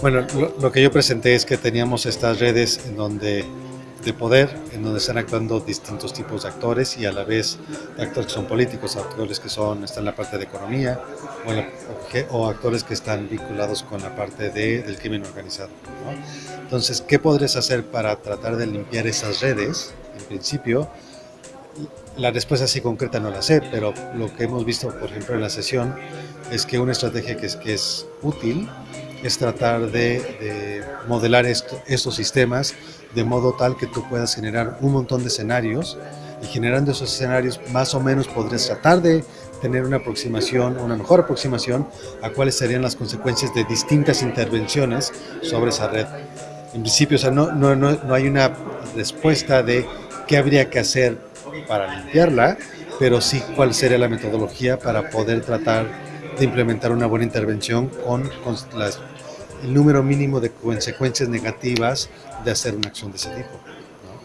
Bueno, lo, que yo presenté es que teníamos estas redes en donde de poder, en donde están actuando distintos tipos de actores y a la vez actores que son políticos, actores que son, están en la parte de economía o, actores que están vinculados con la parte de, del crimen organizado. Entonces, ¿qué podrías hacer para tratar de limpiar esas redes? En principio, la respuesta así concreta no la sé, pero lo que hemos visto, por ejemplo, en la sesión, es que una estrategia que es, que es útil es tratar de, de modelar esto, estos sistemas de modo tal que tú puedas generar un montón de escenarios y generando esos escenarios más o menos podrías tratar de tener una aproximación, una mejor aproximación a cuáles serían las consecuencias de distintas intervenciones sobre esa red. En principio, o sea, no, no, no, no hay una respuesta de qué habría que hacer para limpiarla, pero sí cuál sería la metodología para poder tratar de implementar una buena intervención con, el número mínimo de consecuencias negativas de hacer una acción de ese tipo.